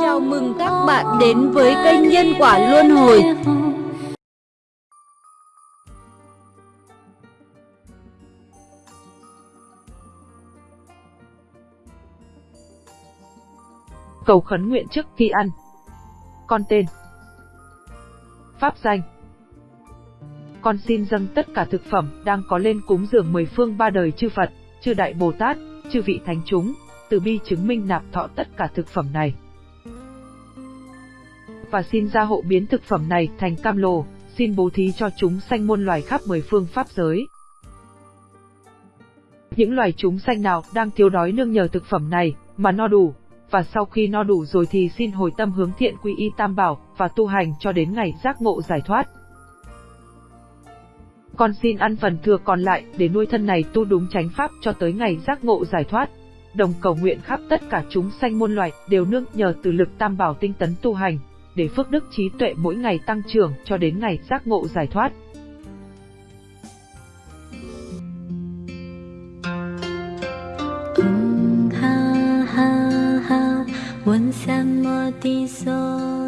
Chào mừng các bạn đến với kênh Nhân Quả Luân Hồi. Cầu khấn nguyện trước khi ăn. Con tên. Pháp danh. Con xin dâng tất cả thực phẩm đang có lên cúng dường mười phương ba đời chư Phật, chư Đại Bồ Tát, chư vị Thánh chúng, từ bi chứng minh nạp thọ tất cả thực phẩm này. Và xin gia hộ biến thực phẩm này thành cam lồ, xin bố thí cho chúng sanh muôn loài khắp mười phương pháp giới. Những loài chúng sanh nào đang thiếu đói nương nhờ thực phẩm này, mà no đủ, và sau khi no đủ rồi thì xin hồi tâm hướng thiện quy y tam bảo, và tu hành cho đến ngày giác ngộ giải thoát. Con xin ăn phần thừa còn lại để nuôi thân này tu đúng chánh pháp cho tới ngày giác ngộ giải thoát Đồng cầu nguyện khắp tất cả chúng sanh muôn loài đều nương nhờ từ lực tam bảo tinh tấn tu hành, để phước đức trí tuệ mỗi ngày tăng trưởng cho đến ngày giác ngộ giải thoát. 嗡哈哈哈，闻三摩地所。